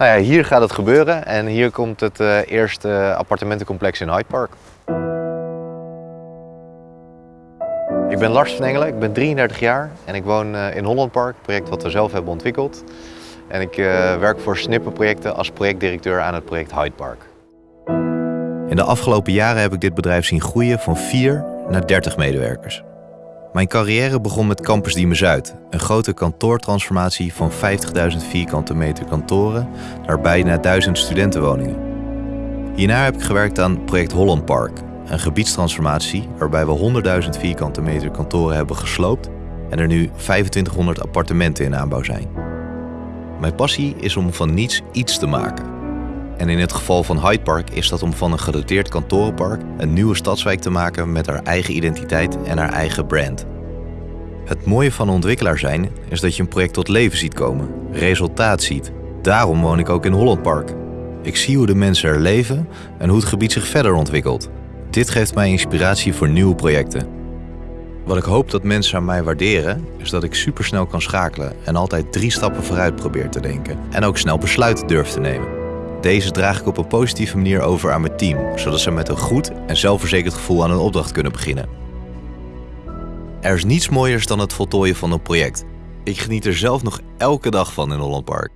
Nou ja, hier gaat het gebeuren en hier komt het uh, eerste appartementencomplex in Hyde Park. Ik ben Lars van Engelen, ik ben 33 jaar en ik woon uh, in Holland Park, een project wat we zelf hebben ontwikkeld. En ik uh, werk voor Snippenprojecten als projectdirecteur aan het project Hyde Park. In de afgelopen jaren heb ik dit bedrijf zien groeien van 4 naar 30 medewerkers. Mijn carrière begon met Campus Diemen Zuid, een grote kantoortransformatie van 50.000 vierkante meter kantoren naar bijna 1000 studentenwoningen. Hierna heb ik gewerkt aan project Holland Park, een gebiedstransformatie waarbij we 100.000 vierkante meter kantoren hebben gesloopt en er nu 2500 appartementen in aanbouw zijn. Mijn passie is om van niets iets te maken. En in het geval van Hyde Park is dat om van een gedoteerd kantorenpark een nieuwe stadswijk te maken met haar eigen identiteit en haar eigen brand. Het mooie van ontwikkelaar zijn is dat je een project tot leven ziet komen, resultaat ziet. Daarom woon ik ook in Holland Park. Ik zie hoe de mensen er leven en hoe het gebied zich verder ontwikkelt. Dit geeft mij inspiratie voor nieuwe projecten. Wat ik hoop dat mensen aan mij waarderen, is dat ik supersnel kan schakelen en altijd drie stappen vooruit probeer te denken en ook snel besluiten durf te nemen. Deze draag ik op een positieve manier over aan mijn team, zodat ze met een goed en zelfverzekerd gevoel aan een opdracht kunnen beginnen. Er is niets mooiers dan het voltooien van een project. Ik geniet er zelf nog elke dag van in Holland Park.